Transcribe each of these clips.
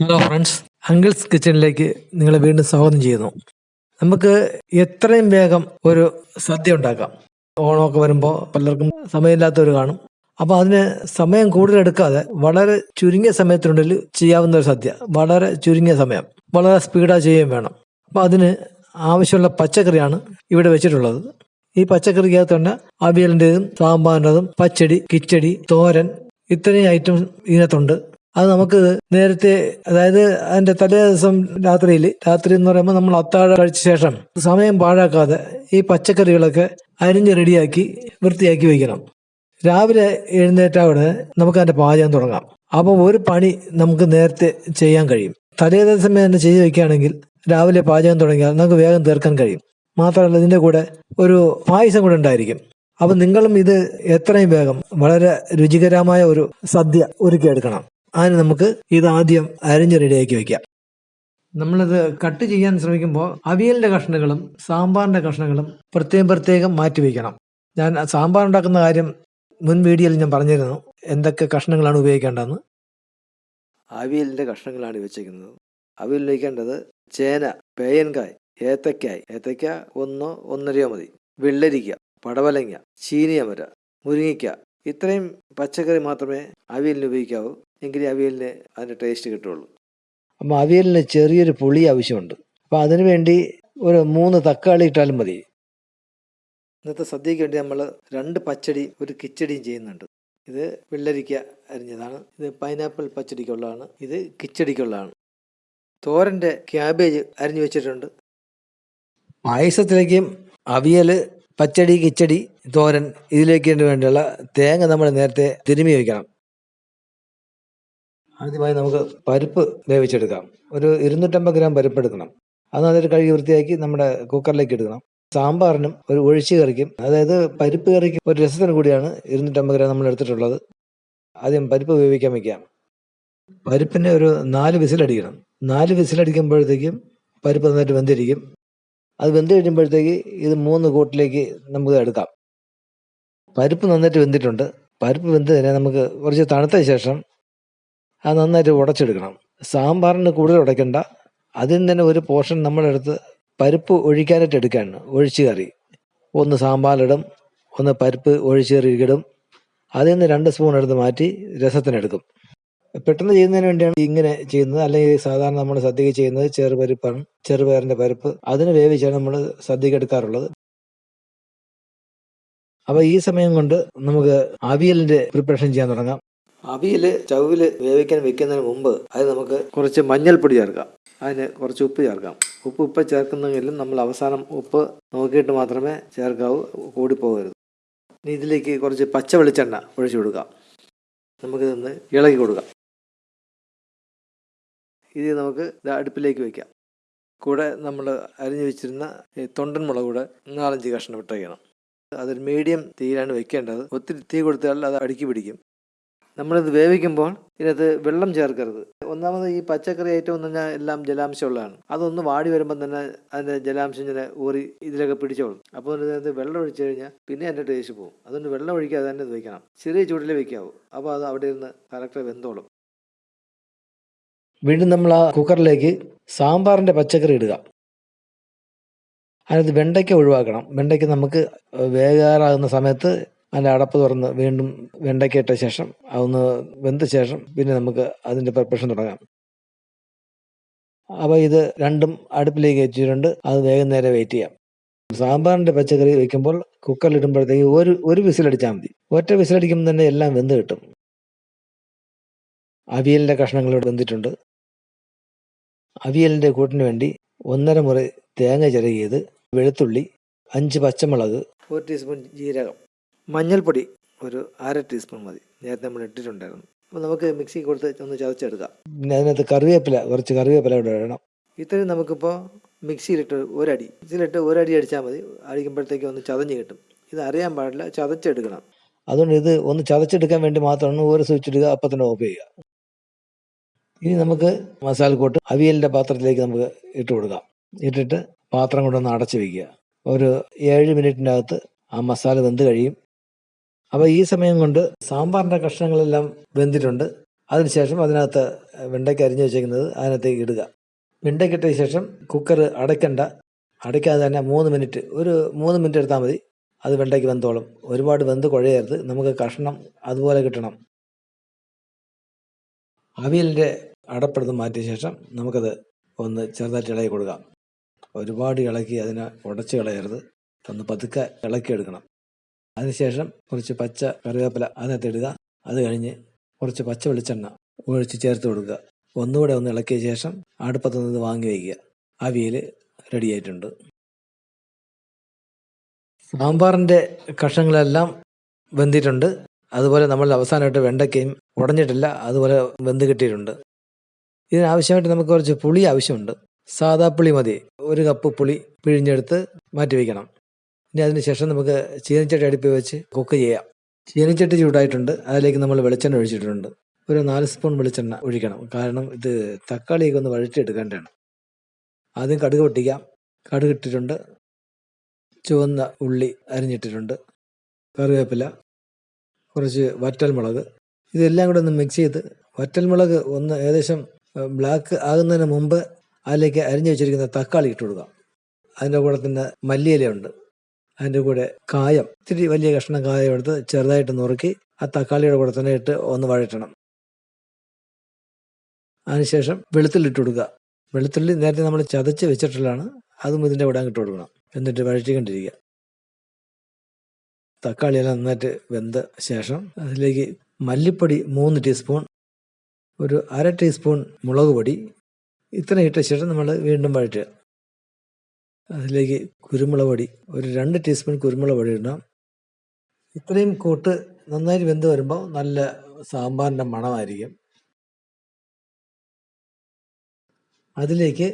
Hello friends uncles കിച്ചണിലേക്ക് നിങ്ങളെ വീണ്ടും സ്വാഗതം ചെയ്യുന്നു. നമുക്ക് എത്രയും വേഗം ഒരു സദ്യ ഉണ്ടാക്കാം. ഓണമൊക്കെ വരുമ്പോൾ പലർക്കും സമയമില്ലാത്തവർ കാണും. അപ്പോൾ അതിന് സമയം കൂടുതൽ എടുക്കാതെ വളരെ ചുരുങ്ങിയ സമയത്തിനുള്ളിൽ ചെയ്യാവുന്ന ഒരു സദ്യ. വളരെ ചുരുങ്ങിയ സമയം. വളരെ സ്പീഡാ ചെയ്യുകയും വേണം. അപ്പോൾ അതിന് ആവശ്യമുള്ള പച്ചക്കറിയാണ് ഇവിടെ വെച്ചിട്ടുള്ളത്. ഈ പച്ചക്കറിക്കകത്ത് തന്നെ അവിയലിന്റെതും സാമ്പാറിന്റെതും പച്ചടി കിച്ചടി തോരൻ ഇത്രയും ഐറ്റം ഇതിനകത്തുണ്ട്. അത് നമുക്ക് നേരത്തെ അതായത് അതിന്റെ തലേ ദിവസം രാത്രിയിൽ രാത്രി എന്ന് പറയുമ്പോൾ നമ്മൾ അത്താഴ കഴിച്ച ശേഷം സമയം പാഴാക്കാതെ ഈ പച്ചക്കറികളൊക്കെ അരിഞ്ഞ് റെഡിയാക്കി വൃത്തിയാക്കി വയ്ക്കണം രാവിലെ എഴുന്നേറ്റാവിടെ നമുക്ക് അതിന്റെ പാചകം തുടങ്ങാം. അപ്പോൾ ഒരു പണി നമുക്ക് നേരത്തെ ചെയ്യാൻ കഴിയും. തലേ ദിവസം തന്നെ ചെയ്ത് വെക്കുകയാണെങ്കിൽ രാവിലെ പാചകം തുടങ്ങിയാൽ നമുക്ക് വേഗം തീർക്കാൻ കഴിയും. മാത്രമല്ല ഇതിന്റെ കൂടെ ഒരു പായസം കൂടെ ഉണ്ടായിരിക്കും. അപ്പം നിങ്ങളും ഇത് എത്രയും വേഗം വളരെ രുചികരമായ ഒരു സദ്യ ഒരുക്കിയെടുക്കണം. അതിന് നമുക്ക് ഇത് ആദ്യം അരിഞ്ഞ് റെഡിയാക്കി വെക്കാം. നമ്മളിത് കട്ട് ചെയ്യാൻ ശ്രമിക്കുമ്പോൾ അവിയലിന്റെ കഷ്ണങ്ങളും സാമ്പാറിന്റെ കഷ്ണങ്ങളും പ്രത്യേകം പ്രത്യേകം മാറ്റി വയ്ക്കണം ഞാൻ സാമ്പാർ ഉണ്ടാക്കുന്ന കാര്യം മുൻ വീഡിയോയിൽ ഞാൻ പറഞ്ഞിരുന്നു. എന്തൊക്കെ കഷ്ണങ്ങളാണ് ഉപയോഗിക്കേണ്ടതെന്ന്. അവിയലിന്റെ കഷ്ണങ്ങളാണ് വെച്ചേക്കുന്നത് അവിയൽ വയ്ക്കേണ്ടത് ചേന പേയൻകായ് ഏത്തക്കായ് ഏത്തക്ക ഒന്നോ ഒന്നരയോ മതി. വെള്ളരിക്ക പടവലങ്ങ ചീനിയമര മുരിങ്ങിക്ക ഇത്രയും പച്ചക്കറി മാത്രമേ അവിയലിന് ഉപയോഗിക്കാവൂ. എങ്കിലേ അവിയലിന് അതിന്റെ ടേസ്റ്റ് കിട്ടുള്ളൂ അപ്പോൾ അവിയലിന് ചെറിയൊരു പുളി ആവശ്യമുണ്ട്. അപ്പോൾ അതിനു വേണ്ടി ഒരു മൂന്ന് തക്കാളി ഇട്ടാലും മതി. ഇന്നത്തെ സദ്യയ്ക്ക് വേണ്ടി നമ്മൾ രണ്ട് പച്ചടി ഒരു കിച്ചടിയും ചെയ്യുന്നുണ്ട്. ഇത് വെള്ളരിക്ക അരിഞ്ഞതാണ്. ഇത് പൈനാപ്പിൾ പച്ചടിക്കുള്ളതാണ്. ഇത് കിച്ചടിക്കുള്ളതാണ്. തോരന്റെ ക്യാബേജ് അരിഞ്ഞു വെച്ചിട്ടുണ്ട്. പായസത്തിലേക്കും അവിയൽ പച്ചടി കിച്ചടി തോരൻ ഇതിലേക്ക് വേണ്ടിയുള്ള തേങ്ങ നമ്മൾ നേരത്തെ തിരുമി വയ്ക്കണം ആദ്യമായി നമുക്ക് പരിപ്പ് വേവിച്ചെടുക്കാം. ഒരു ഇരുന്നൂറ്റമ്പത് ഗ്രാം പരിപ്പ് എടുക്കണം. അത് നല്ലൊരു കഴുകി വൃത്തിയാക്കി നമ്മുടെ കുക്കറിലേക്ക് എടുക്കണം സാമ്പാറിനും ഒരു ഒഴിച്ചു കറിക്കും. അതായത് പരിപ്പ് കറിക്ക് ഒരു രസത്തിന് കൂടിയാണ് ഇരുന്നൂറ്റമ്പത് ഗ്രാം നമ്മൾ എടുത്തിട്ടുള്ളത്. ആദ്യം പരിപ്പ് വേവിക്കാൻ വയ്ക്കാം പരിപ്പിനെ ഒരു നാല് വിസിലടിക്കണം. നാല് വിസിലടിക്കുമ്പോഴത്തേക്കും പരിപ്പ് നന്നായിട്ട് വെന്തിരിക്കും. അത് വെന്ത് കഴിയുമ്പോഴത്തേക്ക് ഇത് മൂന്ന് കൂട്ടിലേക്ക് നമുക്ക് എടുക്കാം. പരിപ്പ് നന്നായിട്ട് വെന്തിട്ടുണ്ട്. പരിപ്പ് വെന്ത് തന്നെ നമുക്ക് കുറച്ച് തണുത്ത ശേഷം അത് നന്നായിട്ട് ഉടച്ചെടുക്കണം. സാമ്പാറിന് കൂടുതൽ ഉടയ്ക്കണ്ട. അതിൽ നിന്ന് തന്നെ ഒരു പോർഷൻ നമ്മളെടുത്ത് പരിപ്പ് ഒഴിക്കാനായിട്ട് എടുക്കുകയാണ് ഒഴിച്ച് കറി. ഒന്ന് സാമ്പാറിലിടും ഒന്ന് പരിപ്പ് ഒഴിച്ച് കറി ഇടും. അതിൽ നിന്ന് രണ്ട് സ്പൂൺ എടുത്ത് മാറ്റി രസത്തിനെടുക്കും. പെട്ടെന്ന് ചെയ്യുന്നതിന് വേണ്ടിയാണ് ഇങ്ങനെ ചെയ്യുന്നത്. അല്ലെങ്കിൽ സാധാരണ നമ്മൾ സദ്യക്ക് ചെയ്യുന്നത് ചെറുപരിപ്പാണ് ചെറുപയറിന്റെ പരിപ്പ്. അതിന് വേവിച്ചാണ് നമ്മൾ സദ്യക്ക് എടുക്കാറുള്ളത്. അപ്പൊ ഈ സമയം കൊണ്ട് നമുക്ക് അവിയലിന്റെ പ്രിപ്പറേഷൻ ചെയ്യാൻ തുടങ്ങാം. അവിയൽ ചവിൽ വേവിക്കാൻ വെക്കുന്നതിന് മുമ്പ് അത് നമുക്ക് കുറച്ച് മഞ്ഞൾപ്പൊടി ചേർക്കാം. അതിന് കുറച്ച് ഉപ്പ് ചേർക്കാം. ഉപ്പ് ഉപ്പ് ചേർക്കുന്നെങ്കിലും നമ്മൾ അവസാനം ഉപ്പ് നോക്കിയിട്ട് മാത്രമേ ചേർക്കാവൂ കൂടിപ്പോകരുത് ഇനി ഇതിലേക്ക് കുറച്ച് പച്ച വെളിച്ചെണ്ണ ഒഴിച്ചു കൊടുക്കാം. നമുക്കിതൊന്ന് ഇളകി കൊടുക്കാം. ഇത് നമുക്ക് അടുപ്പിലേക്ക് വയ്ക്കാം കൂടെ നമ്മൾ അരിഞ്ഞു വെച്ചിരുന്ന തൊണ്ടൻ മുളക് കൂടെ നാലഞ്ച് കഷ്ണം ഇട്ടേക്കണം അതൊരു മീഡിയം തീയിലാണ് വെക്കേണ്ടത്. ഒത്തിരി തീ കൊടുത്താൽ അത് അടുക്കി പിടിക്കും. നമ്മളിത് വേവിക്കുമ്പോൾ ഇതിനകത്ത് വെള്ളം ചേർക്കരുത്. ഒന്നാമത് ഈ പച്ചക്കറി ഐറ്റം എന്ന് പറഞ്ഞാൽ എല്ലാം ജലാംശമുള്ളതാണ്. അതൊന്ന് വാടി വരുമ്പോൾ തന്നെ അതിന്റെ ജലാംശം ഇങ്ങനെ ഊറി ഇതിലൊക്കെ പിടിച്ചോളും. അപ്പോൾ ഇതിനകത്ത് വെള്ളം ഒഴിച്ചു കഴിഞ്ഞാൽ പിന്നെ അതിന്റെ ടേസ്റ്റ് പോകും. അതുകൊണ്ട് വെള്ളം ഒഴിക്കാതെ തന്നെ ഇത് വയ്ക്കണം ചെറിയ ചൂടിൽ വെക്കാവൂ. അപ്പോൾ അത് അവിടെ ഇരുന്ന് കറക്റ്റ് വെന്തോളും. വീണ്ടും നമ്മൾ ആ കുക്കറിലേക്ക് സാമ്പാറിന്റെ പച്ചക്കറി ഇടുക. അതിനകത്ത് വെണ്ടയ്ക്ക ഒഴിവാക്കണം. വെണ്ടയ്ക്ക നമുക്ക് വേകാറാകുന്ന സമയത്ത് അതിന്റെ അടപ്പ് തുറന്ന് വീണ്ടും വെണ്ടയ്ക്ക ഇട്ട ശേഷം അതൊന്ന് വെന്ത ശേഷം പിന്നെ നമുക്ക് അതിന്റെ പ്രിപ്പറേഷൻ തുടങ്ങാം. അപ്പോൾ ഇത് രണ്ടും അടുപ്പിലേക്ക് വെച്ചിട്ടുണ്ട്. അത് വേഗം നേരെ വെയിറ്റ് ചെയ്യാം. സാമ്പാറിന്റെ പച്ചക്കറി വെക്കുമ്പോൾ കുക്കറിൽ ഇടുമ്പോഴത്തേക്ക് ഒരു ഒരു വിസിലടിച്ചാൽ മതി. ഒറ്റ വിസിലടിക്കുമ്പോൾ തന്നെ എല്ലാം വെന്ത് കിട്ടും. അവിയലിന്റെ കഷ്ണങ്ങൾ വെന്തിട്ടുണ്ട്. അവിയലിന്റെ കൂട്ടിന് വേണ്ടി ഒന്നര മുറി തേങ്ങ ചിരകിയത് വെളുത്തുള്ളി അഞ്ച് പച്ചമുളക് ഒരു ടീസ്പൂൺ ജീരകം മഞ്ഞൾപ്പൊടി ഒരു അര ടീസ്പൂൺ മതി. നേരത്തെ നമ്മൾ ഇട്ടിട്ടുണ്ടായിരുന്നു. അപ്പോൾ നമുക്ക് മിക്സി കൊടുത്ത് ഒന്ന് ചതച്ചെടുക്കാം. പിന്നെ അതിനകത്ത് കറിവേപ്പില കുറച്ച് കറിവേപ്പില ഇവിടെ ഇടണം. ഇത്രയും നമുക്കിപ്പോൾ മിക്സിയിലിട്ട് ഒരടി. മിക്സിയിലിട്ട് ഒരടി അടിച്ചാൽ മതി. അടിക്കുമ്പോഴത്തേക്ക് ഒന്ന് ചതഞ്ഞ് കിട്ടും. ഇത് അറിയാൻ പാടില്ല ചതച്ചെടുക്കണം. അതുകൊണ്ട് ഇത് ഒന്ന് ചതച്ചെടുക്കാൻ വേണ്ടി മാത്രമാണ് ഒരു സ്വിച്ച് ഇടുക അപ്പം തന്നെ ഓഫ് ചെയ്യുക. ഇനി നമുക്ക് മസാല മസാലക്കൂട്ട് അവിയലിന്റെ പാത്രത്തിലേക്ക് നമുക്ക് ഇട്ട് കൊടുക്കാം. ഇട്ടിട്ട് പാത്രം കൊണ്ടൊന്ന് അടച്ചു വയ്ക്കുക ഒരു ഏഴ് മിനിറ്റിന്റെ അകത്ത് ആ മസാല വെന്ത് കഴിയും. അപ്പോൾ ഈ സമയം കൊണ്ട് സാമ്പാറിന്റെ കഷ്ണങ്ങളെല്ലാം വെന്തിട്ടുണ്ട്. അതിനുശേഷം അതിനകത്ത് വെണ്ടയ്ക്ക അരിഞ്ഞു വെച്ചേക്കുന്നത് അതിനകത്തേക്ക് ഇടുക. വെണ്ടയ്ക്കിട്ടതിന് ശേഷം കുക്കർ അടയ്ക്കണ്ട. അടയ്ക്കാതെ തന്നെ മൂന്ന് മിനിറ്റ് ഒരു മൂന്ന് മിനിറ്റ് എടുത്താൽ മതി. അത് വെണ്ടയ്ക്ക് വെന്തോളും. ഒരുപാട് വെന്ത് കുഴയരുത്. നമുക്ക് കഷ്ണം അതുപോലെ കിട്ടണം. അവിയലിന്റെ അടപ്പെടുത്ത് മാറ്റിയ ശേഷം നമുക്കത് ഒന്ന് ചെറുതായിട്ട് ഇളകി കൊടുക്കാം. ഒരുപാട് ഇളക്കി അതിനെ ഉടച്ച് കളയരുത്. ഒന്ന് പതുക്കെ ഇളക്കിയെടുക്കണം. അതിനുശേഷം കുറച്ച് പച്ച കറിവേപ്പില അതിനകത്ത് ഇടുക. അത് കഴിഞ്ഞ് കുറച്ച് പച്ച വെളിച്ചെണ്ണ ഒഴിച്ച് ചേർത്ത് കൊടുക്കുക. ഒന്നുകൂടെ ഒന്ന് ഇളക്കിയ ശേഷം അടുപ്പത്ത് നിന്ന് വാങ്ങി വയ്ക്കുക. അവിയൽ റെഡി ആയിട്ടുണ്ട്. സാമ്പാറിന്റെ കഷ്ണങ്ങളെല്ലാം വെന്തിട്ടുണ്ട്. അതുപോലെ നമ്മൾ അവസാനമായിട്ട് വെണ്ടയ്ക്കയും ഉടഞ്ഞിട്ടില്ല. അതുപോലെ വെന്ത് കിട്ടിയിട്ടുണ്ട്. ഇതിനാവശ്യമായിട്ട് നമുക്ക് കുറച്ച് പുളി ആവശ്യമുണ്ട്. സാദാ പുളി മതി. ഒരു കപ്പ് പുളി പിഴിഞ്ഞെടുത്ത് മാറ്റി വയ്ക്കണം. ഇനി അതിന് ശേഷം നമുക്ക് ചീനച്ചട്ടി അടുപ്പിൽ വെച്ച് കുക്ക് ചെയ്യാം. ചീനച്ചട്ടി ചൂടായിട്ടുണ്ട്. അതിലേക്ക് നമ്മൾ വെളിച്ചെണ്ണ ഒഴിച്ചിട്ടുണ്ട്. ഒരു നാല് സ്പൂൺ വെളിച്ചെണ്ണ ഒഴിക്കണം. കാരണം ഇത് തക്കാളിയൊക്കെ ഒന്ന് വഴറ്റിയെടുക്കേണ്ടതാണ്. ആദ്യം കടുക് പൊട്ടിക്കാം. കടുക് ഇട്ടിട്ടുണ്ട്. ചുവന്ന ഉള്ളി അരിഞ്ഞിട്ടിട്ടുണ്ട്. കറിവേപ്പില. കുറച്ച് വറ്റൽമുളക്. ഇതെല്ലാം കൂടെ ഒന്ന് മിക്സ് ചെയ്ത് വറ്റൽമുളക് ഒന്ന് ഏകദേശം ബ്ലാക്ക് ആകുന്നതിന് മുമ്പ് അതിലേക്ക് അരിഞ്ഞു വെച്ചിരിക്കുന്ന തക്കാളി ഇട്ട് കൊടുക്കാം അതിന്റെ കൂടെ തന്നെ മല്ലിയിലയുണ്ട് അതിന്റെ കൂടെ കായം ഇത്തിരി വലിയ കഷ്ണം കായം എടുത്ത് ചെറുതായിട്ട് നുറുക്കി ആ തക്കാളിയുടെ കൂടെ തന്നെ ഇട്ട് ഒന്ന് വഴറ്റണം. അതിനുശേഷം വെളുത്തുള്ളി ഇട്ട് കൊടുക്കുക. വെളുത്തുള്ളി നേരത്തെ നമ്മൾ ചതച്ച് വെച്ചിട്ടുള്ളതാണ്. അതും ഇതിന്റെ കൂടെ ഇട്ട് കൊടുക്കണം. എന്നിട്ട് വഴറ്റിക്കൊണ്ടിരിക്കുക. തക്കാളിയെല്ലാം നന്നായിട്ട് വെന്ത ശേഷം അതിലേക്ക് മല്ലിപ്പൊടി മൂന്ന് ടീസ്പൂൺ ഒരു അര ടീസ്പൂൺ മുളക് പൊടി. ഇത്ര ഇട്ട ശേഷം നമ്മൾ വീണ്ടും വഴറ്റുക. അതിലേക്ക് കുരുമുളക് പൊടി ഒരു രണ്ട് ടീസ്പൂൺ കുരുമുളക് പൊടി ഇടണം. ഇത്രയും കൂട്ട് നന്നായി വെന്ത് വരുമ്പോൾ നല്ല സാമ്പാറിന്റെ മണമായിരിക്കും. അതിലേക്ക്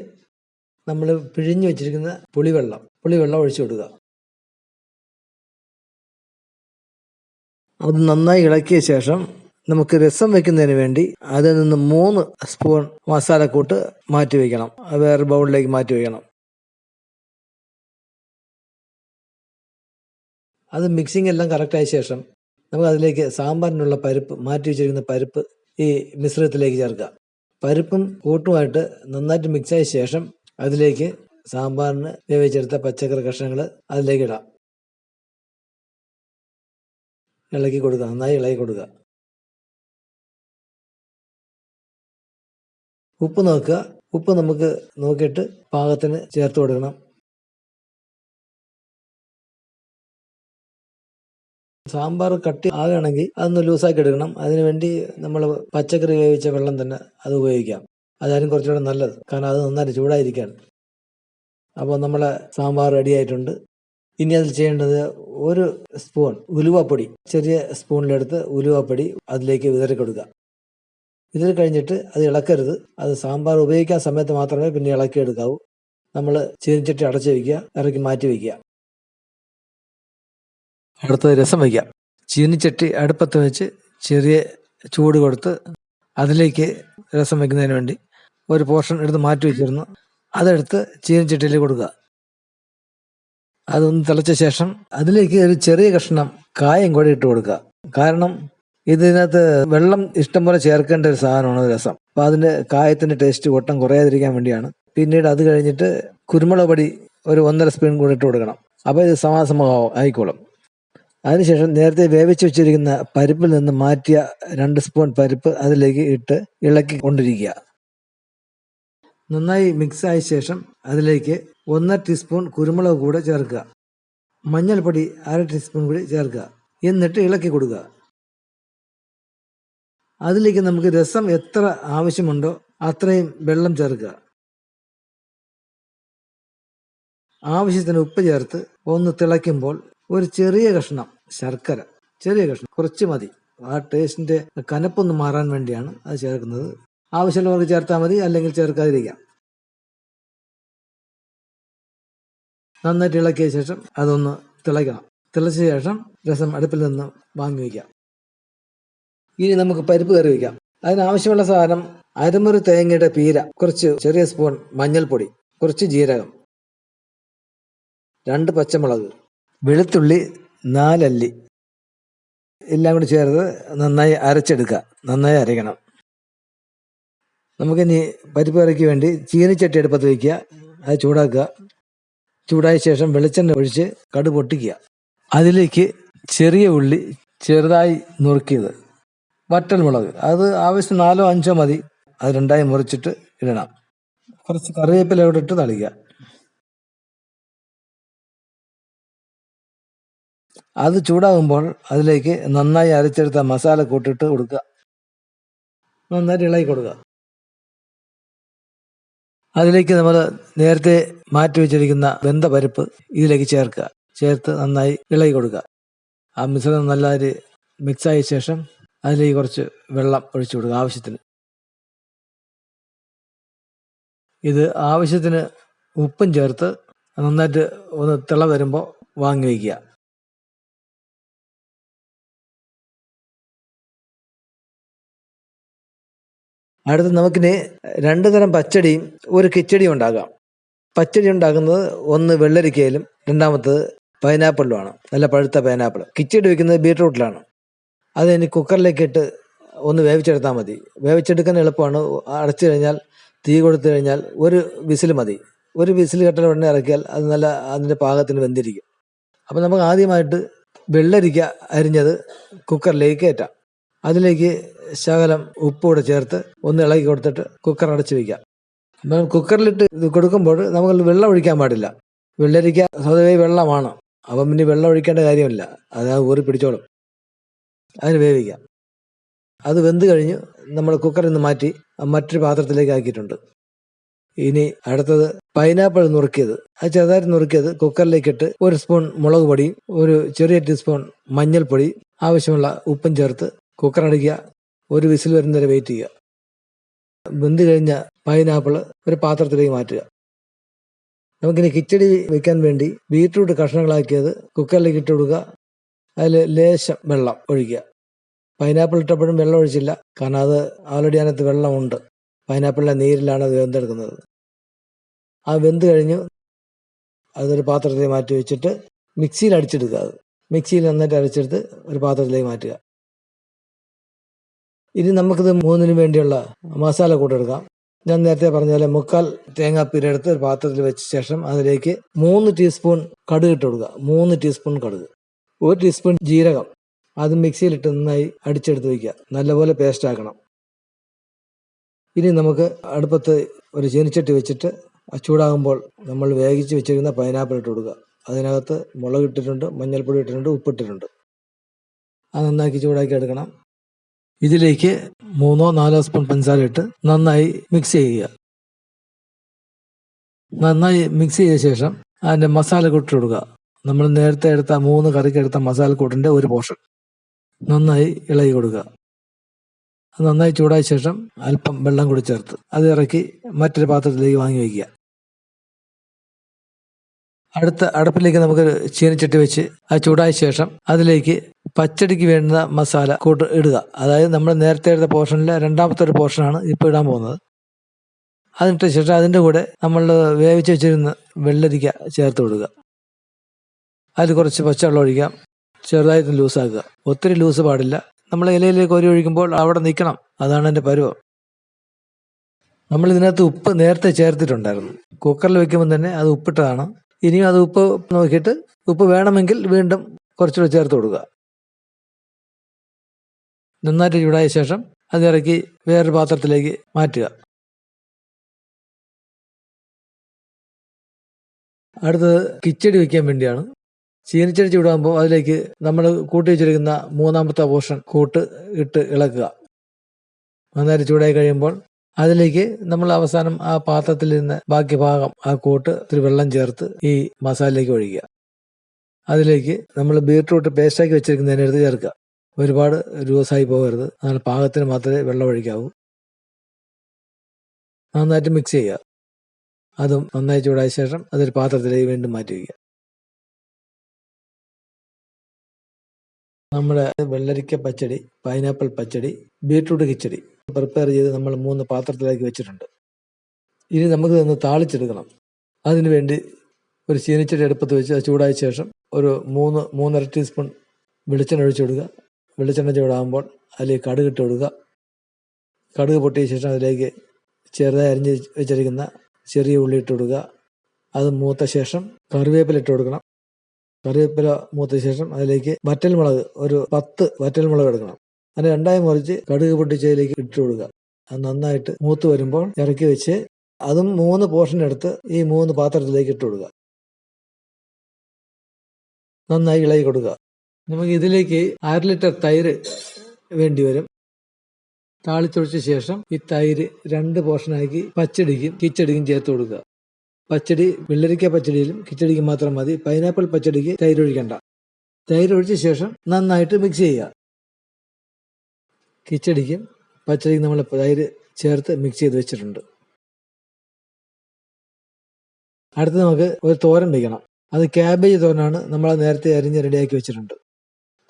നമ്മൾ പിഴിഞ്ഞു വെച്ചിരിക്കുന്ന പുളിവെള്ളം പുളിവെള്ളം ഒഴിച്ചു കൊടുക്കുക. അത് നന്നായി ഇളക്കിയ ശേഷം നമുക്ക് രസം വെക്കുന്നതിന് വേണ്ടി അതിൽ നിന്ന് മൂന്ന് സ്പൂൺ മസാലക്കൂട്ട് മാറ്റി വയ്ക്കണം വേറെ ബൗളിലേക്ക് മാറ്റി വയ്ക്കണം അത് മിക്സിംഗ് എല്ലാം കറക്റ്റായ ശേഷം നമുക്ക് അതിലേക്ക് സാമ്പാറിനുള്ള പരിപ്പ് മാറ്റി വെച്ചിരിക്കുന്ന പരിപ്പ് ഈ മിശ്രിതത്തിലേക്ക് ചേർക്കുക പരിപ്പും കൂട്ടുമായിട്ട് നന്നായിട്ട് മിക്സായ ശേഷം അതിലേക്ക് സാമ്പാറിന് വേവിച്ചെടുത്ത പച്ചക്കറി കഷ്ണങ്ങൾ അതിലേക്ക് ഇടാം. ഇളക്കി കൊടുക്കുക നന്നായി ഇളകി കൊടുക്കുക ഉപ്പ് നോക്കുക. ഉപ്പ് നമുക്ക് നോക്കിയിട്ട് പാകത്തിന് ചേർത്ത് കൊടുക്കണം. സാമ്പാർ കട്ടി ആകുകയാണെങ്കിൽ അതൊന്ന് ലൂസാക്കി എടുക്കണം. അതിനുവേണ്ടി നമ്മൾ പച്ചക്കറി വേവിച്ച വെള്ളം തന്നെ അത് ഉപയോഗിക്കാം. അതായാലും കുറച്ചുകൂടെ നല്ലത്. കാരണം അത് നന്നായിട്ട് ചൂടായിരിക്കുകയാണ്. അപ്പോൾ നമ്മളെ സാമ്പാർ റെഡിയായിട്ടുണ്ട് ഇനി അതിൽ ചെയ്യേണ്ടത് ഒരു സ്പൂൺ ഉലുവപ്പൊടി. ചെറിയ സ്പൂണിലെടുത്ത് ഉലുവപ്പൊടി അതിലേക്ക് വിതറി കൊടുക്കുക. ഇതിൽ കഴിഞ്ഞിട്ട് അത് ഇളക്കരുത്. അത് സാമ്പാർ ഉപയോഗിക്കാൻ സമയത്ത് മാത്രമേ പിന്നെ ഇളക്കിയെടുക്കാവൂ. നമ്മൾ ചീനിച്ചട്ടി അടച്ചു വയ്ക്കുക ഇറക്കി മാറ്റി വയ്ക്കുക അടുത്തത് രസം വയ്ക്കുക. ചീനിച്ചട്ടി അടുപ്പത്ത് വെച്ച് ചെറിയ ചൂട് കൊടുത്ത് അതിലേക്ക് രസം വയ്ക്കുന്നതിന് വേണ്ടി ഒരു പോർഷൻ എടുത്ത് മാറ്റി വെച്ചിരുന്നു. അതെടുത്ത് ചീനിച്ചട്ടിയിൽ കൊടുക്കുക. അതൊന്ന് തിളച്ച ശേഷം അതിലേക്ക് ഒരു ചെറിയ കഷ്ണം കായം കൂടി ഇട്ട് കൊടുക്കുക. കാരണം ഇതിനകത്ത് വെള്ളം ഇഷ്ടംപോലെ ചേർക്കേണ്ട ഒരു സാധനമാണ് രസം. അപ്പൊ അതിന്റെ കായത്തിന്റെ ടേസ്റ്റ് ഒട്ടം കുറയാതിരിക്കാൻ വേണ്ടിയാണ്. പിന്നീട് അത് കഴിഞ്ഞിട്ട് കുരുമുളക് പൊടി ഒരു ഒന്നര സ്പൂൺ കൂടി ഇട്ട് കൊടുക്കണം. അപ്പോൾ ഇത് സമാസമാവും ആയിക്കോളും. അതിനുശേഷം നേരത്തെ വേവിച്ച് വെച്ചിരിക്കുന്ന പരിപ്പിൽ നിന്ന് മാറ്റിയ രണ്ട് സ്പൂൺ പരിപ്പ് അതിലേക്ക് ഇട്ട് ഇളക്കി കൊണ്ടിരിക്കുക. നന്നായി മിക്സ് ആയ ശേഷം അതിലേക്ക് ഒന്നര ടീസ്പൂൺ കുരുമുളക് കൂടെ ചേർക്കുക. മഞ്ഞൾപ്പൊടി അര ടീസ്പൂൺ കൂടി ചേർക്കുക. എന്നിട്ട് ഇളക്കി കൊടുക്കുക. അതിലേക്ക് നമുക്ക് രസം എത്ര ആവശ്യമുണ്ടോ അത്രയും വെള്ളം ചേർക്കുക. ആവശ്യത്തിന് ഉപ്പ് ചേർത്ത് ഒന്ന് തിളയ്ക്കുമ്പോൾ ഒരു ചെറിയ കഷ്ണം ശർക്കര. ചെറിയ കഷ്ണം കുറച്ച് മതി. ആ ടേസ്റ്റിന്റെ കനപ്പൊന്ന് മാറാൻ വേണ്ടിയാണ് അത് ചേർക്കുന്നത്. ആവശ്യമുള്ളവർക്ക് ചേർത്താൽ മതി അല്ലെങ്കിൽ ചേർക്കാതിരിക്കാം. നന്നായിട്ട് ഇളക്കിയ ശേഷം അതൊന്ന് തിളയ്ക്കണം. തിളച്ച ശേഷം രസം അടുപ്പിൽ നിന്ന് വാങ്ങി വയ്ക്കാം. ഇനി നമുക്ക് പരിപ്പ് കറി വയ്ക്കാം അതിനാവശ്യമുള്ള സാധനം അരമുറി തേങ്ങയുടെ പീര കുറച്ച് ചെറിയ സ്പൂൺ മഞ്ഞൾപ്പൊടി കുറച്ച് ജീരകം രണ്ട് പച്ചമുളക് വെളുത്തുള്ളി നാലല്ലി എല്ലാം കൂടി ചേർത്ത് നന്നായി അരച്ചെടുക്കുക. നന്നായി അരയ്ക്കണം. നമുക്കിനി പരിപ്പ് കറിക്ക് വേണ്ടി ചീനിച്ചട്ടി എടുപ്പത്ത് വയ്ക്കുക അത് ചൂടാക്കുക. ചൂടായ ശേഷം വെളിച്ചെണ്ണ ഒഴിച്ച് കടു പൊട്ടിക്കുക. അതിലേക്ക് ചെറിയ ഉള്ളി ചെറുതായി നുറുക്കിയത്. വറ്റൽ മുളക്. അത് ആവശ്യം നാലോ അഞ്ചോ മതി. അത് രണ്ടായി മുറിച്ചിട്ട് ഇടണം. കുറച്ച് കറിവേപ്പില അവിടെ ഇട്ട് തളിക്കുക. അത് ചൂടാകുമ്പോൾ അതിലേക്ക് നന്നായി അരച്ചെടുത്ത മസാല കൂട്ടിട്ട് കൊടുക്കുക. നന്നായിട്ട് ഇളകി കൊടുക്കുക. അതിലേക്ക് നമ്മൾ നേരത്തെ മാറ്റി വെച്ചിരിക്കുന്ന വെന്ത പരിപ്പ് ഇതിലേക്ക് ചേർക്കുക. ചേർത്ത് നന്നായി ഇളകി കൊടുക്കുക. ആ മിശ്രണം നല്ലൊരു മിക്സായ ശേഷം അതിലേക്ക് കുറച്ച് വെള്ളം ഒഴിച്ചു കൊടുക്കുക ആവശ്യത്തിന്. ഇത് ആവശ്യത്തിന് ഉപ്പും ചേർത്ത് നന്നായിട്ട് ഒന്ന് തിള വരുമ്പോൾ വാങ്ങി വയ്ക്കുക. അടുത്ത് നമുക്കിനി രണ്ട് തരം പച്ചടിയും ഒരു കിച്ചടിയും ഉണ്ടാകാം. പച്ചടി ഉണ്ടാക്കുന്നത് ഒന്ന് വെള്ളരിക്കയിലും രണ്ടാമത്തത് പൈനാപ്പിളിലുമാണ് നല്ല പഴുത്ത പൈനാപ്പിൾ കിച്ചടി വയ്ക്കുന്നത് ബീട്രൂട്ടിലാണ് അത് ഇനി കുക്കറിലേക്ക് ഇട്ട് ഒന്ന് വേവിച്ചെടുത്താൽ മതി. വേവിച്ചെടുക്കാൻ എളുപ്പമാണ്. അടച്ചു കഴിഞ്ഞാൽ തീ കൊടുത്തു കഴിഞ്ഞാൽ ഒരു വിസിൽ മതി. ഒരു വിസിൽ കെട്ടൽ ഉടനെ ഇറക്കിയാൽ അത് നല്ല അതിന്റെ പാകത്തിന് വെന്തിരിക്കും. അപ്പോൾ നമുക്ക് ആദ്യമായിട്ട് വെള്ളരിക്ക അരിഞ്ഞത് കുക്കറിലേക്ക് കയറ്റാം അതിലേക്ക് ശകലം ഉപ്പ് കൂടെ ചേർത്ത് ഒന്ന് ഇളക്കി കൊടുത്തിട്ട് കുക്കർ അടച്ചു വയ്ക്കാം അപ്പം കുക്കറിലിട്ട് ഇത് കൊടുക്കുമ്പോൾ നമുക്ക് വെള്ളം ഒഴിക്കാൻ പാടില്ല. വെള്ളരിക്ക സ്വതവേ വെള്ളമാണ്. അപ്പം പിന്നെ വെള്ളം ഒഴിക്കേണ്ട കാര്യമില്ല. അത് ഊറി പിടിച്ചോളും. അതിന് വേവിക്കാം. അത് വെന്ത് കഴിഞ്ഞ് നമ്മൾ കുക്കറിൽ നിന്ന് മാറ്റി മറ്റൊരു പാത്രത്തിലേക്ക് ആക്കിയിട്ടുണ്ട്. ഇനി അടുത്തത് പൈനാപ്പിൾ നുറുക്കിയത്. അത് ചെറുതായിട്ട് നുറുക്കിയത് കുക്കറിലേക്കിട്ട് ഒരു സ്പൂൺ മുളക് പൊടി ഒരു ചെറിയ ടീസ്പൂൺ മഞ്ഞൾപ്പൊടി ആവശ്യമുള്ള ഉപ്പും ചേർത്ത് കുക്കർ അടിക്കുക. ഒരു വിസിൽ വരുന്നവരെ വെയിറ്റ് ചെയ്യുക. വെന്ത് കഴിഞ്ഞ പൈനാപ്പിൾ ഒരു പാത്രത്തിലേക്ക് മാറ്റുക. നമുക്കിനി കിച്ചടി വെക്കാൻ വേണ്ടി ബീറ്റ്റൂട്ട് കഷ്ണങ്ങളാക്കിയത് കുക്കറിലേക്ക് ഇട്ട് കൊടുക്കുക. അതിൽ ലേശം വെള്ളം ഒഴിക്കുക. പൈനാപ്പിൾ ഇട്ടപ്പോഴും വെള്ളം ഒഴിച്ചില്ല. കാരണം അത് ആൾറെഡി അതിനകത്ത് വെള്ളമുണ്ട്. പൈനാപ്പിളിലെ നീരിലാണ് അത് വെന്തെടുക്കുന്നത്. ആ വെന്ത് കഴിഞ്ഞ് അതൊരു പാത്രത്തിലേക്ക് മാറ്റി വെച്ചിട്ട് മിക്സിയിൽ അടിച്ചെടുക്കുക അത്. മിക്സിയിൽ നന്നായിട്ട് അരച്ചെടുത്ത് ഒരു പാത്രത്തിലേക്ക് മാറ്റുക. ഇനി നമുക്കിത് മൂന്നിനു വേണ്ടിയുള്ള മസാല കൂട്ടെടുക്കാം ഞാൻ നേരത്തെ പറഞ്ഞ പോലെ മുക്കാൽ തേങ്ങാപ്പീരെടുത്ത് ഒരു പാത്രത്തിൽ വെച്ച ശേഷം അതിലേക്ക് മൂന്ന് ടീസ്പൂൺ കടുക് ഇട്ട് കൊടുക്കുക. മൂന്ന് ടീസ്പൂൺ കടുക്. ഒരു ടീസ്പൂൺ ജീരകം. അത് മിക്സിയിലിട്ട് നന്നായി അടിച്ചെടുത്ത് വയ്ക്കുക നല്ലപോലെ പേസ്റ്റ് ആക്കണം. ഇനി നമുക്ക് അടുപ്പത്ത് ഒരു ചീനിച്ചട്ടി വെച്ചിട്ട് ചൂടാകുമ്പോൾ നമ്മൾ വേവിച്ച് വെച്ചിരുന്ന പൈനാപ്പിൾ ഇട്ട് കൊടുക്കുക. അതിനകത്ത് മുളക് ഇട്ടിട്ടുണ്ട് മഞ്ഞൾപ്പൊടി ഇട്ടിട്ടുണ്ട് ഉപ്പിട്ടിട്ടുണ്ട് അത് നന്നാക്കി ചൂടാക്കി എടുക്കണം. ഇതിലേക്ക് മൂന്നോ നാലോ സ്പൂൺ പഞ്ചസാര ഇട്ട് നന്നായി മിക്സ് ചെയ്യുക. നന്നായി മിക്സ് ചെയ്ത ശേഷം അതിന്റെ മസാല കൂട്ടിട്ട് കൊടുക്കുക. നമ്മൾ നേരത്തെ എടുത്ത മൂന്ന് കറിക്ക് എടുത്ത മസാലക്കൂട്ടിന്റെ ഒരു പോർഷൻ നന്നായി ഇളകി കൊടുക്കുക. നന്നായി ചൂടായ ശേഷം അല്പം വെള്ളം കൂടി ചേർത്ത് അത് ഇറക്കി മറ്റൊരു പാത്രത്തിലേക്ക് വാങ്ങി വയ്ക്കുക. അടുത്ത അടുപ്പിലേക്ക് നമുക്ക് ചീനച്ചട്ടി വെച്ച് അത് ചൂടായ ശേഷം അതിലേക്ക് പച്ചടിക്ക് വേണ്ട മസാല കൂട്ട് ഇടുക. അതായത് നമ്മൾ നേരത്തെ എടുത്ത പോർഷനിലെ രണ്ടാമത്തെ ഒരു പോർഷനാണ് ഇപ്പോൾ ഇടാൻ പോകുന്നത്. അതിനിട്ട ശേഷം അതിന്റെ കൂടെ നമ്മൾ വേവിച്ച് വെച്ചിരുന്ന വെള്ളരിക്ക ചേർത്ത് കൊടുക്കുക. അതിൽ കുറച്ച് പച്ചവെള്ളം ഒഴിക്കാം. ചെറുതായിട്ട് ലൂസാക്കുക. ഒത്തിരി ലൂസ് പാടില്ല. നമ്മൾ ഇലയിലേക്ക് കോരി ഒഴിക്കുമ്പോൾ അവിടെ നിൽക്കണം. അതാണ് എന്റെ പരുവം. നമ്മൾ ഇതിനകത്ത് ഉപ്പ് നേരത്തെ ചേർത്തിട്ടുണ്ടായിരുന്നു. കുക്കറിൽ വെക്കുമ്പോൾ തന്നെ അത് ഉപ്പിട്ടതാണ്. ഇനിയും അത് ഉപ്പ് നോക്കിയിട്ട് ഉപ്പ് വേണമെങ്കിൽ വീണ്ടും കുറച്ചുകൂടെ ചേർത്ത് കൊടുക്കുക. നന്നായിട്ട് ചൂടായ ശേഷം അത് ഇറക്കി വേറൊരു പാത്രത്തിലേക്ക് മാറ്റുക. അടുത്തത് കിച്ചടി വയ്ക്കാൻ വേണ്ടിയാണ്. ചീനിച്ചടി ചൂടാകുമ്പോൾ അതിലേക്ക് നമ്മൾ കൂട്ടി വെച്ചിരിക്കുന്ന മൂന്നാമത്തെ പോർഷൻ കൂട്ട് ഇട്ട് ഇളക്കുക. നന്നായിട്ട് ചൂടായി കഴിയുമ്പോൾ അതിലേക്ക് നമ്മൾ അവസാനം ആ പാത്രത്തിൽ നിന്ന് ബാക്കി ഭാഗം ആ കൂട്ട് ഇത്തിരി വെള്ളം ചേർത്ത് ഈ മസാലയിലേക്ക് ഒഴിക്കുക. അതിലേക്ക് നമ്മൾ ബീട്രൂട്ട് പേസ്റ്റാക്കി വെച്ചിരിക്കുന്നതിനെടുത്ത് ചേർക്കുക. ഒരുപാട് രൂസായി പോകരുത്. അങ്ങനെ പാകത്തിന് മാത്രമേ വെള്ളം ഒഴിക്കാവൂ. നന്നായിട്ട് മിക്സ് ചെയ്യുക. അതും നന്നായി ചൂടായ ശേഷം അതൊരു പാത്രത്തിലേക്ക് വീണ്ടും മാറ്റി വയ്ക്കുക. നമ്മുടെ വെള്ളരിക്ക pachadi pineapple pachadi beetroot kichadi prepare ചെയ്ത് നമ്മൾ മൂന്ന് പാത്രത്തിലാക്കി വെച്ചിട്ടുണ്ട്. ഇനി നമുക്ക് ഇതൊന്ന് താളിച്ചെടുക്കണം. അതിനു വേണ്ടി ഒരു ചീനിച്ചടി അടുപ്പത്ത് വെച്ച് ചൂടായ ശേഷം ഒരു മൂന്ന് മൂന്നര ടീസ്പൂൺ വെളിച്ചെണ്ണ ഒഴിച്ചു കൊടുക്കുക. വെളിച്ചെണ്ണ ചൂടാകുമ്പോൾ അതിലേക്ക് കടുക് ഇട്ട് കൊടുക്കുക. കടുക് പൊട്ടിയ ശേഷം അതിലേക്ക് ചെറുതായി അരിഞ്ഞ് വെച്ചിരിക്കുന്ന ചെറിയ ഉള്ളി ഇട്ട് കൊടുക്കുക. അത് മൂത്ത ശേഷം കറിവേപ്പില ഇട്ട് കൊടുക്കണം. കറിവേപ്പില മൂത്ത ശേഷം അതിലേക്ക് വറ്റൽമുളക് ഒരു പത്ത് വറ്റൽമുളക് എടുക്കണം. അതിന് രണ്ടായി മുറിച്ച് കടുക് പൊട്ടിച്ചതിലേക്ക് ഇട്ട് കൊടുക്കുക. അത് നന്നായിട്ട് മൂത്ത് വരുമ്പോൾ ഇറക്കി വെച്ച് അതും മൂന്ന് പോർഷൻ എടുത്ത് ഈ മൂന്ന് പാത്രത്തിലേക്ക് ഇട്ട് കൊടുക്കുക. നന്നായി ഇളകി കൊടുക്കുക. നമുക്ക് ഇതിലേക്ക് അര ലിറ്റർ തൈര് വേണ്ടി വരും. താളിച്ചൊഴിച്ച ശേഷം ഈ തൈര് രണ്ട് പോർഷനാക്കി പച്ചടിക്കും കിച്ചടിക്കും ചേർത്ത് കൊടുക്കുക. പച്ചടി വെള്ളരിക്ക പച്ചടിയിലും കിച്ചടിക്ക് മാത്രം മതി. പൈനാപ്പിൾ പച്ചടിക്ക് തൈരൊഴിക്കണ്ട തൈരൊഴിച്ച ശേഷം നന്നായിട്ട് മിക്സ് ചെയ്യുക. കിച്ചടിക്കും പച്ചടിക്കും നമ്മൾ തൈര് ചേർത്ത് മിക്സ് ചെയ്ത് വെച്ചിട്ടുണ്ട്. അടുത്ത് നമുക്ക് ഒരു തോരൻ വയ്ക്കണം അത് ക്യാബേജ് തോരനാണ് നമ്മൾ നേരത്തെ അരിഞ്ഞ് റെഡിയാക്കി വെച്ചിട്ടുണ്ട്.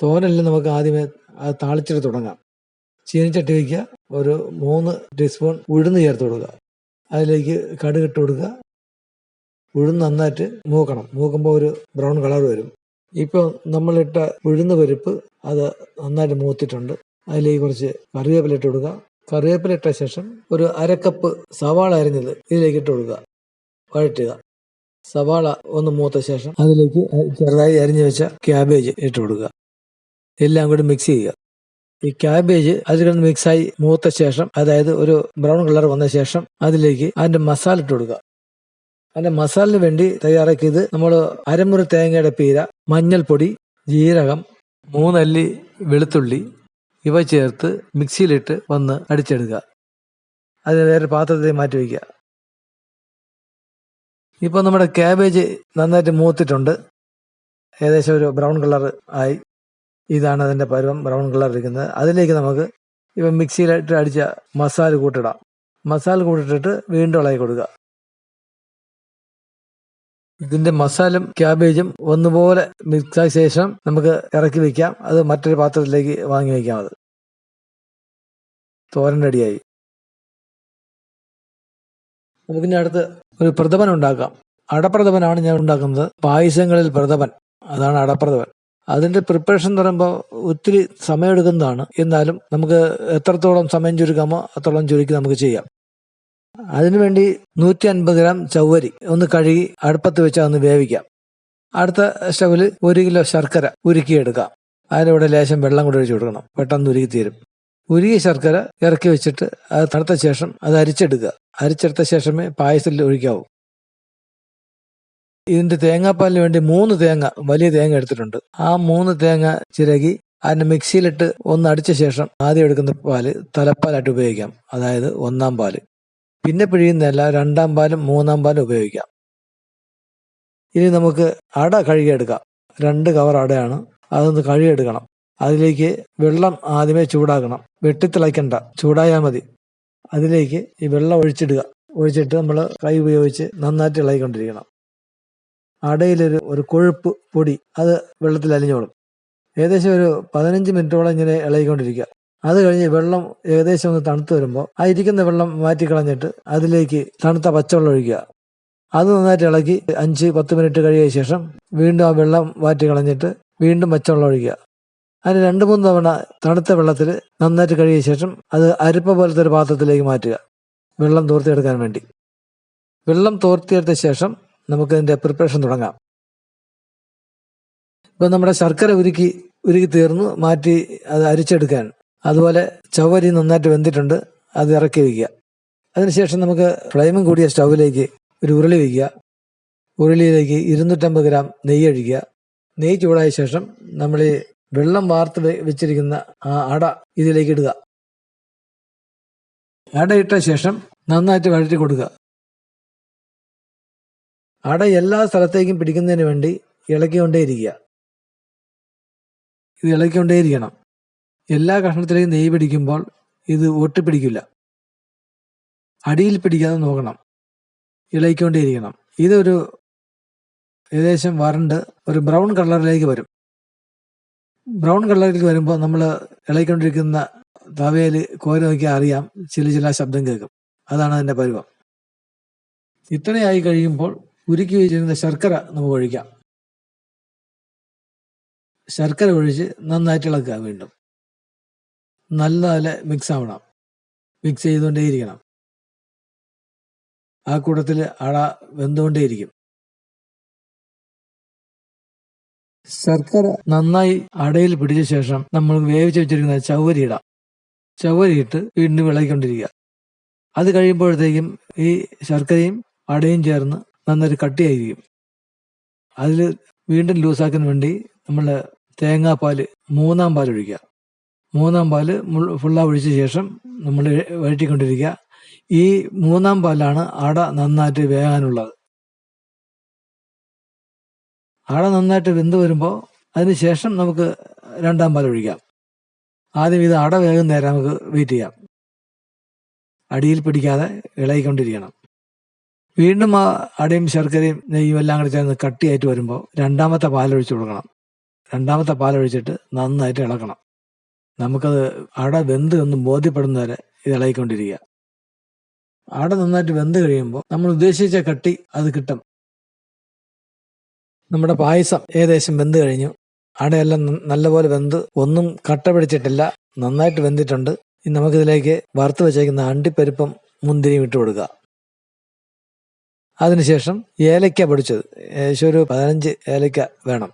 തോരനെല്ലാം നമുക്ക് ആദ്യമേ അത് താളിച്ചിട്ട് തുടങ്ങാം. ചീനിച്ചട്ടി വയ്ക്കുക ഒരു മൂന്ന് ടീസ്പൂൺ ഉഴുന്ന് ചേർത്ത് കൊടുക്കുക. അതിലേക്ക് കടുക് ഇട്ട് കൊടുക്കുക. ഉഴുന്ന് നന്നായിട്ട് മൂക്കണം. മൂക്കുമ്പോൾ ഒരു ബ്രൗൺ കളർ വരും. ഇപ്പോൾ നമ്മളിട്ട ഉഴുന്ന് പരിപ്പ് അത് നന്നായിട്ട് മൂത്തിട്ടുണ്ട്. അതിലേക്ക് കുറച്ച് കറിവേപ്പില ഇട്ട് കൊടുക്കുക. കറിവേപ്പില ഇട്ട ശേഷം ഒരു അരക്കപ്പ് സവാള അരിഞ്ഞത് ഇതിലേക്ക് ഇട്ട് കൊടുക്കുക. വഴറ്റുക. സവാള ഒന്ന് മൂത്ത ശേഷം അതിലേക്ക് ചെറുതായി അരിഞ്ഞു വെച്ച ക്യാബേജ് ഇട്ട് കൊടുക്കുക. എല്ലാം കൂടി മിക്സ് ചെയ്യുക. ഈ ക്യാബേജ് അതിൽ കിടന്ന് മിക്സായി മൂത്ത ശേഷം അതായത് ഒരു ബ്രൗൺ കളർ വന്ന ശേഷം അതിലേക്ക് അതിന്റെ മസാല ഇട്ട് കൊടുക്കുക. അതിന്റെ മസാലിന് വേണ്ടി തയ്യാറാക്കിയത് നമ്മൾ അരമുറി തേങ്ങയുടെ പീര മഞ്ഞൾപ്പൊടി ജീരകം മൂന്നല്ലി വെളുത്തുള്ളി ഇവ ചേർത്ത് മിക്സിയിലിട്ട് വന്ന് അടിച്ചെടുക്കുക. അത് വേറെ പാത്രത്തിൽ മാറ്റി വയ്ക്കുക. ഇപ്പോൾ നമ്മുടെ ക്യാബേജ് നന്നായിട്ട് മൂത്തിട്ടുണ്ട്. ഏകദേശം ഒരു ബ്രൗൺ കളർ ആയി. ഇതാണ് അതിന്റെ പരുവം ബ്രൗൺ കളർ ഇരിക്കുന്നത്. അതിലേക്ക് നമുക്ക് ഇപ്പം മിക്സിയിലിട്ട് അടിച്ച മസാല കൂട്ടിടാം. മസാല കൂട്ടിട്ടിട്ട് വീണ്ടും ഇളകി കൊടുക്കുക. ഇതിന്റെ മസാലും ക്യാബേജും ഒന്നുപോലെ മിക്സായ ശേഷം നമുക്ക് ഇറക്കി വെക്കാം. അത് മറ്റൊരു പാത്രത്തിലേക്ക് വാങ്ങി വെക്കാം അത്. തോരൻ റെഡിയായി നമുക്കിനി അടുത്ത് ഒരു പ്രഥമൻ ഉണ്ടാക്കാം. അടപ്രഥമനാണ് ഞാൻ ഉണ്ടാക്കുന്നത്. പായസങ്ങളിൽ പ്രഥമൻ. അതാണ് അടപ്രഥമൻ. അതിന്റെ പ്രിപ്പറേഷൻ എന്ന് പറയുമ്പോൾ ഒത്തിരി സമയമെടുക്കുന്നതാണ്. എന്നാലും നമുക്ക് എത്രത്തോളം സമയം ചുരുക്കാമോ അത്രത്തോളം ചുരുക്കി നമുക്ക് ചെയ്യാം. അതിനുവേണ്ടി നൂറ്റി അൻപത് ഗ്രാം ചവ്വരി ഒന്ന് കഴുകി അടുപ്പത്ത് വെച്ച് ഒന്ന് വേവിക്കാം. അടുത്ത സ്റ്റവിൽ ഒരു കിലോ ശർക്കര ഉരുക്കിയെടുക്കാം. അതിനൂടെ ലേശം വെള്ളം കൂടി ഒഴിച്ചു കൊടുക്കണം. പെട്ടെന്ന് ഉരുകി തീരും. ഉരുകിയ ശർക്കര ഇറക്കി വെച്ചിട്ട് അത് തണുത്ത ശേഷം അത് അരിച്ചെടുക്കുക. അരിച്ചെടുത്ത ശേഷമേ പായസത്തിൽ ഒഴിക്കാവൂ. ഇതിന്റെ തേങ്ങാപ്പാലിന് വേണ്ടി മൂന്ന് തേങ്ങ വലിയ തേങ്ങ എടുത്തിട്ടുണ്ട്. ആ മൂന്ന് തേങ്ങ ചിരകി അതിന് മിക്സിയിലിട്ട് ഒന്ന് അടിച്ച ശേഷം ആദ്യം എടുക്കുന്ന പാൽ തലപ്പാലായിട്ട് ഉപയോഗിക്കാം. അതായത് ഒന്നാം പാൽ. പിന്നെ പിഴിയുന്നതല്ല രണ്ടാം പാലും മൂന്നാം പാലും ഉപയോഗിക്കാം. ഇനി നമുക്ക് അട കഴുകിയെടുക്കാം. രണ്ട് കവർ അടയാണ്. അതൊന്ന് കഴുകിയെടുക്കണം. അതിലേക്ക് വെള്ളം ആദ്യമേ ചൂടാക്കണം. വെട്ടിത്തിളയ്ക്കണ്ട. ചൂടായാൽ മതി. അതിലേക്ക് ഈ വെള്ളം ഒഴിച്ചിടുക. ഒഴിച്ചിട്ട് നമ്മൾ കൈ ഉപയോഗിച്ച് നന്നായിട്ട് ഇളകിക്കൊണ്ടിരിക്കണം. അടയിലൊരു ഒരു കൊഴുപ്പ് പൊടി അത് വെള്ളത്തിൽ അലിഞ്ഞോളും. ഏകദേശം ഒരു പതിനഞ്ച് മിനിറ്റോളം ഇങ്ങനെ ഇളകിക്കൊണ്ടിരിക്കുക. അത് കഴിഞ്ഞ് വെള്ളം ഏകദേശം ഒന്ന് തണുത്ത് വരുമ്പോൾ ആ ഇരിക്കുന്ന വെള്ളം മാറ്റിക്കളഞ്ഞിട്ട് അതിലേക്ക് തണുത്ത പച്ചവെള്ളം ഒഴിക്കുക. അത് നന്നായിട്ട് ഇളക്കി അഞ്ച് പത്ത് മിനിറ്റ് കഴിയ ശേഷം വീണ്ടും ആ വെള്ളം മാറ്റി കളഞ്ഞിട്ട് വീണ്ടും പച്ചവെള്ളം ഒഴിക്കുക. അതിന് രണ്ട് മൂന്ന് തവണ തണുത്ത വെള്ളത്തിൽ നന്നായിട്ട് കഴിയ ശേഷം അത് അരിപ്പ പോലത്തെ ഒരു പാത്രത്തിലേക്ക് മാറ്റുക. വെള്ളം തോർത്തിയെടുക്കാൻ വേണ്ടി. വെള്ളം തോർത്തിയെടുത്ത ശേഷം നമുക്ക് ഇതിന്റെ പ്രിപ്പറേഷൻ തുടങ്ങാം. ഇപ്പം നമ്മുടെ ശർക്കര ഉരുക്കി ഉരുക്കി തീർന്നു. മാറ്റി അത് അരിച്ചെടുക്കാൻ അതുപോലെ ചവരി നന്നായിട്ട് വെന്തിട്ടുണ്ട് അത് ഇറക്കി വയ്ക്കുക അതിനുശേഷം നമുക്ക് ഫ്ലെയിമും കൂടിയ സ്റ്റൗവിലേക്ക് ഒരു ഉരുളി വയ്ക്കുക ഉരുളിയിലേക്ക് ഇരുന്നൂറ്റമ്പത് ഗ്രാം നെയ്യ് ഒഴിക്കുക. നെയ്യ് ചൂടായ ശേഷം നമ്മൾ ഈ വെള്ളം വാർത്ത് വെച്ചിരിക്കുന്ന ആ അട ഇതിലേക്ക് ഇടുക. അട ഇട്ട ശേഷം നന്നായിട്ട് വഴറ്റി കൊടുക്കുക. അട എല്ലാ സ്ഥലത്തേക്കും പിടിക്കുന്നതിന് വേണ്ടി ഇളക്കിക്കൊണ്ടേയിരിക്കുക. ഇത് ഇളക്കിക്കൊണ്ടേയിരിക്കണം. എല്ലാ കഷ്ണത്തിലേക്കും നെയ്യ് പിടിക്കുമ്പോൾ ഇത് ഒട്ടിപ്പിടിക്കില്ല. അടിയിൽ പിടിക്കാതെ നോക്കണം. ഇളയിക്കൊണ്ടേയിരിക്കണം ഇതൊരു ഏകദേശം വരണ്ട് ഒരു ബ്രൗൺ കളറിലേക്ക് വരും. ബ്രൗൺ കളറിലേക്ക് വരുമ്പോൾ നമ്മൾ ഇളയിക്കൊണ്ടിരിക്കുന്ന തവയിൽ കോരി നോക്കിയാൽ അറിയാം. ചില ചില ശബ്ദം കേൾക്കും. അതാണ് അതിന്റെ പരുവം. ഇത്രയായി കഴിയുമ്പോൾ ഉരുക്കി വെച്ചിരുന്ന ശർക്കര നമുക്ക് ഒഴിക്കാം. ശർക്കര ഒഴിച്ച് നന്നായിട്ട് ഇളക്കുക വീണ്ടും. നല്ല മിക്സ് ആവണം മിക്സ് ചെയ്തുകൊണ്ടേയിരിക്കണം. ആ കൂട്ടത്തിൽ അട വെന്തുകൊണ്ടേയിരിക്കും. ശർക്കര നന്നായി അടയിൽ പിടിച്ച ശേഷം നമ്മൾ വേവിച്ച് വെച്ചിരിക്കുന്ന ചവരി ഇടാം. ചവരി ഇട്ട് വീണ്ടും ഇളകിക്കൊണ്ടിരിക്കുക അത് കഴിയുമ്പോഴത്തേക്കും ഈ ശർക്കരയും അടയും ചേർന്ന് നന്നായിട്ട് കട്ടിയായിരിക്കും. അതിൽ വീണ്ടും ലൂസാക്കാൻ വേണ്ടി നമ്മൾ തേങ്ങാപ്പാൽ മൂന്നാം പാൽ ഒഴിക്കുക മൂന്നാം പാൽ ഫുള്ളാ ഒഴിച്ച ശേഷം നമ്മൾ വഴറ്റിക്കൊണ്ടിരിക്കുക. ഈ മൂന്നാം പാലാണ് അട നന്നായിട്ട് വേകാനുള്ളത്. അട നന്നായിട്ട് വെന്ത് വരുമ്പോൾ അതിന് ശേഷം നമുക്ക് രണ്ടാം പാൽ ഒഴിക്കാം. ആദ്യം ഇത് അട വേഗം നേരം നമുക്ക് വെയിറ്റ് ചെയ്യാം. അടിയിൽ പിടിക്കാതെ ഇളകിക്കൊണ്ടിരിക്കണം. വീണ്ടും ആ അടയും ശർക്കരയും നെയ്യും എല്ലാം കൂടി ചേർന്ന് കട്ടിയായിട്ട് വരുമ്പോൾ രണ്ടാമത്തെ പാലൊഴിച്ച് കൊടുക്കണം. രണ്ടാമത്തെ പാലൊഴിച്ചിട്ട് നന്നായിട്ട് ഇളക്കണം. നമുക്കത് അട വെന്ത് എന്ന് ബോധ്യപ്പെടുന്ന വരെ ഇത് ഇളകിക്കൊണ്ടിരിക്കുക. അട നന്നായിട്ട് വെന്ത് കഴിയുമ്പോൾ നമ്മൾ ഉദ്ദേശിച്ച കട്ടി അത് കിട്ടും. നമ്മുടെ പായസം ഏകദേശം വെന്ത് കഴിഞ്ഞു. അടയെല്ലാം നല്ലപോലെ വെന്ത് ഒന്നും കട്ട പിടിച്ചിട്ടില്ല. നന്നായിട്ട് വെന്തിട്ടുണ്ട്. ഇനി നമുക്കിതിലേക്ക് വറുത്ത് വെച്ചേക്കുന്ന അണ്ടിപ്പരിപ്പം മുന്തിരിയും ഇട്ട് കൊടുക്കുക. അതിനുശേഷം ഏലക്ക പൊടിച്ചത്. ഏകദേശം ഒരു പതിനഞ്ച് ഏലക്ക വേണം.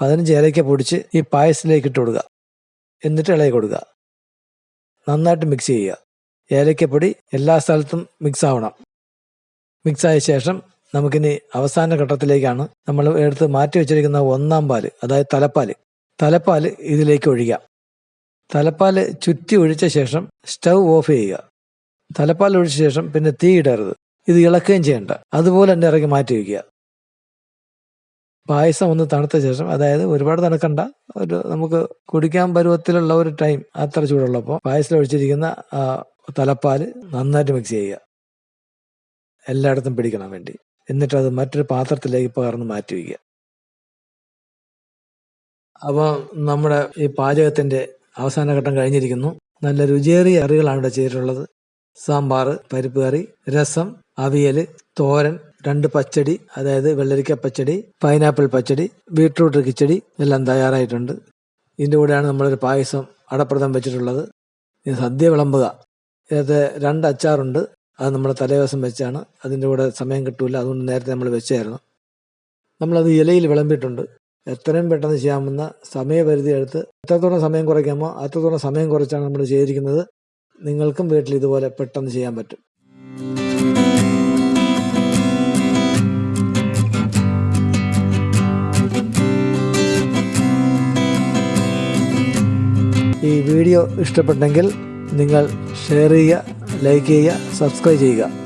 പതിനഞ്ച് ഏലക്ക പൊടിച്ച് ഈ പായസത്തിലേക്ക് ഇട്ട് കൊടുക്കുക. എന്നിട്ട് ഇളകി കൊടുക്കുക. നന്നായിട്ട് മിക്സ് ചെയ്യുക. ഏലക്കപ്പൊടി എല്ലാ സ്ഥലത്തും മിക്സ് ആവണം. മിക്സ് ആയ ശേഷം നമുക്കിനി അവസാന ഘട്ടത്തിലേക്കാണ് നമ്മൾ എടുത്ത് മാറ്റി വെച്ചിരിക്കുന്ന ഒന്നാം പാൽ അതായത് തലപ്പാൽ. തലപ്പാൽ ഇതിലേക്ക് ഒഴിക്കുക തലപ്പാൽ ചുറ്റി ഒഴിച്ച ശേഷം സ്റ്റവ് ഓഫ് ചെയ്യുക. തലപ്പാൽ ഒഴിച്ച ശേഷം പിന്നെ തീ ഇടരുത്. ഇത് ഇളക്കുകയും ചെയ്യേണ്ട. അതുപോലെ തന്നെ ഇറക്കി മാറ്റി വയ്ക്കുക പായസം ഒന്ന് തണുത്ത ശേഷം അതായത് ഒരുപാട് തണുക്കണ്ട ഒരു നമുക്ക് കുടിക്കാൻ പരുവത്തിലുള്ള ഒരു ടൈം അത്ര ചൂടുള്ളപ്പോൾ പായസത്തിൽ ഒഴിച്ചിരിക്കുന്ന തലപ്പാൽ നന്നായിട്ട് മിക്സ് ചെയ്യുക. എല്ലായിടത്തും പിടിക്കണം വേണ്ടി. എന്നിട്ട് അത് മറ്റൊരു പാത്രത്തിലേക്ക് പകർന്ന് മാറ്റി വയ്ക്കുക. അപ്പോൾ നമ്മുടെ ഈ പാചകത്തിന്റെ അവസാന ഘട്ടം കഴിഞ്ഞിരിക്കുന്നു. നല്ല രുചിയേറിയ കറികളാണ് ഇവിടെ ചെയ്തിട്ടുള്ളത്. സാമ്പാർ പരിപ്പ് കറി രസം അവിയൽ തോരൻ രണ്ട് പച്ചടി അതായത് വെള്ളരിക്ക പച്ചടി പൈനാപ്പിൾ പച്ചടി ബീട്രൂട്ട് കിച്ചടി എല്ലാം തയ്യാറായിട്ടുണ്ട്. ഇതിന്റെ കൂടെയാണ് നമ്മളൊരു പായസം അടപ്രദം വെച്ചിട്ടുള്ളത്. ഇത് സദ്യ വിളമ്പുക. ഇതിനകത്ത് രണ്ട് അച്ചാറുണ്ട്. അത് നമ്മൾ തലേദിവസം വെച്ചാണ്. അതിന്റെ കൂടെ സമയം കിട്ടൂല. അതുകൊണ്ട് നേരത്തെ നമ്മൾ വെച്ചായിരുന്നു. നമ്മളത് ഇലയിൽ വിളമ്പിയിട്ടുണ്ട്. എത്രയും പെട്ടെന്ന് ചെയ്യാമെന്ന സമയപരിധി എടുത്ത് എത്രത്തോളം സമയം കുറയ്ക്കാമോ അത്രത്തോളം സമയം കുറച്ചാണ് നമ്മൾ ചെയ്തിരിക്കുന്നത്. നിങ്ങൾക്കും വീട്ടിൽ ഇതുപോലെ പെട്ടെന്ന് ചെയ്യാൻ പറ്റും. ഈ വീഡിയോ ഇഷ്ടപ്പെട്ടെങ്കിൽ നിങ്ങൾ ഷെയർ ചെയ്യുക ലൈക്ക് ചെയ്യുക സബ്സ്ക്രൈബ് ചെയ്യുക.